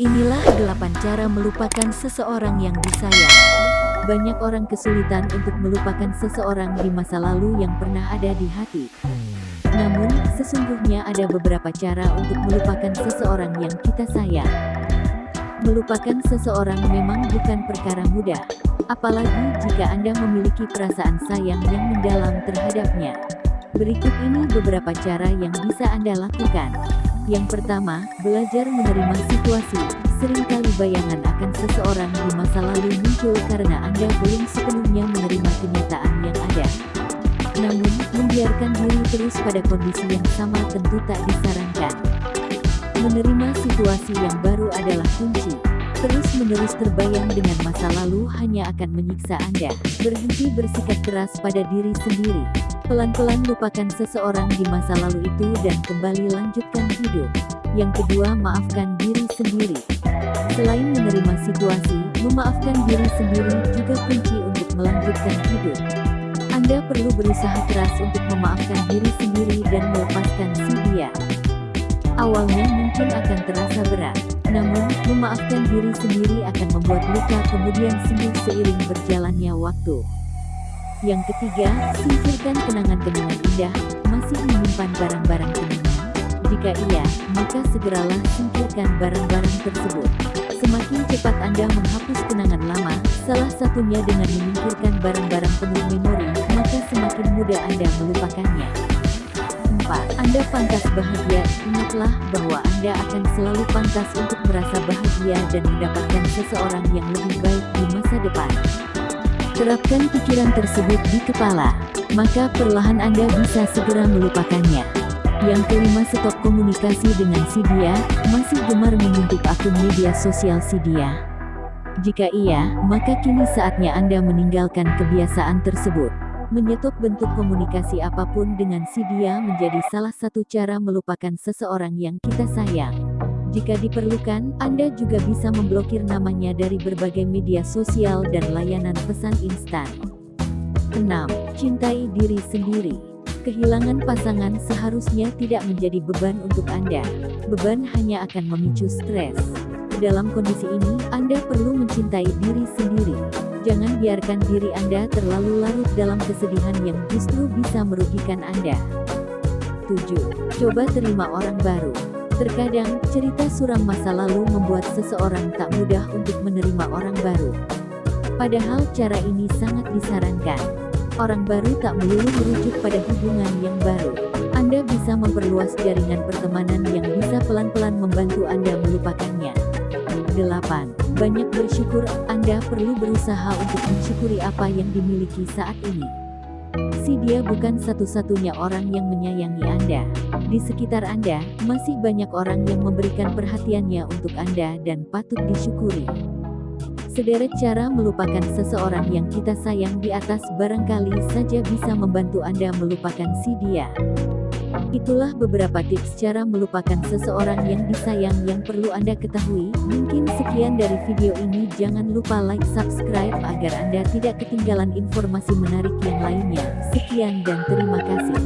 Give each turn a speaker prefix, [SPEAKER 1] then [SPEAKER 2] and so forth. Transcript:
[SPEAKER 1] Inilah 8 cara melupakan seseorang yang disayang. Banyak orang kesulitan untuk melupakan seseorang di masa lalu yang pernah ada di hati. Namun, sesungguhnya ada beberapa cara untuk melupakan seseorang yang kita sayang. Melupakan seseorang memang bukan perkara mudah, apalagi jika Anda memiliki perasaan sayang yang mendalam terhadapnya. Berikut ini beberapa cara yang bisa Anda lakukan. Yang pertama, belajar menerima situasi. Seringkali bayangan akan seseorang di masa lalu muncul karena Anda belum sepenuhnya menerima kenyataan yang ada. Namun, membiarkan diri terus pada kondisi yang sama tentu tak disarankan. Menerima situasi yang baru adalah kunci. Terus-menerus terbayang dengan masa lalu hanya akan menyiksa Anda. Berhenti bersikap keras pada diri sendiri. Pelan-pelan lupakan seseorang di masa lalu itu dan kembali lanjutkan hidup. Yang kedua, maafkan diri sendiri. Selain menerima situasi, memaafkan diri sendiri juga kunci untuk melanjutkan hidup. Anda perlu berusaha keras untuk memaafkan diri sendiri dan. Awalnya mungkin akan terasa berat, namun, memaafkan diri sendiri akan membuat luka kemudian sembuh seiring berjalannya waktu. Yang ketiga, singkirkan kenangan-kenangan indah, masih menyimpan barang-barang kenangan? Jika iya, maka segeralah singkirkan barang-barang tersebut. Semakin cepat Anda menghapus kenangan lama, salah satunya dengan menyingkirkan barang-barang penuh memori, maka semakin mudah Anda melupakannya. 4. Anda pantas bahagia, ingatlah bahwa Anda akan selalu pantas untuk merasa bahagia dan mendapatkan seseorang yang lebih baik di masa depan. Terapkan pikiran tersebut di kepala, maka perlahan Anda bisa segera melupakannya. Yang kelima stop komunikasi dengan si dia, masih gemar mengintip akun media sosial si dia. Jika iya, maka kini saatnya Anda meninggalkan kebiasaan tersebut. Menyetop bentuk komunikasi apa pun dengan si dia menjadi salah satu cara melupakan seseorang yang kita sayang. Jika diperlukan, Anda juga bisa memblokir namanya dari berbagai media sosial dan layanan pesan instan. 6. Cintai diri sendiri. Kehilangan pasangan seharusnya tidak menjadi beban untuk Anda. Beban hanya akan memicu stres. Dalam kondisi ini, Anda perlu mencintai diri sendiri. Jangan biarkan diri Anda terlalu larut dalam kesedihan yang justru bisa merugikan Anda. 7. Coba terima orang baru. Terkadang, cerita suram masa lalu membuat seseorang tak mudah untuk menerima orang baru. Padahal cara ini sangat disarankan. Orang baru tak melulu merujuk pada hubungan yang baru. Anda bisa memperluas jaringan pertemanan yang bisa pelan-pelan membantu Anda melupakannya. 8. Banyak bersyukur, Anda perlu berusaha untuk mensyukuri apa yang dimiliki saat ini. Si dia bukan satu-satunya orang yang menyayangi Anda. Di sekitar Anda, masih banyak orang yang memberikan perhatiannya untuk Anda dan patut disyukuri. Sederet cara melupakan seseorang yang kita sayang di atas barangkali saja bisa membantu Anda melupakan si dia. Itulah beberapa tips cara melupakan seseorang yang disayang yang perlu Anda ketahui. Mungkin sekian dari video ini jangan lupa like subscribe agar Anda tidak ketinggalan informasi menarik yang lainnya. Sekian dan terima kasih.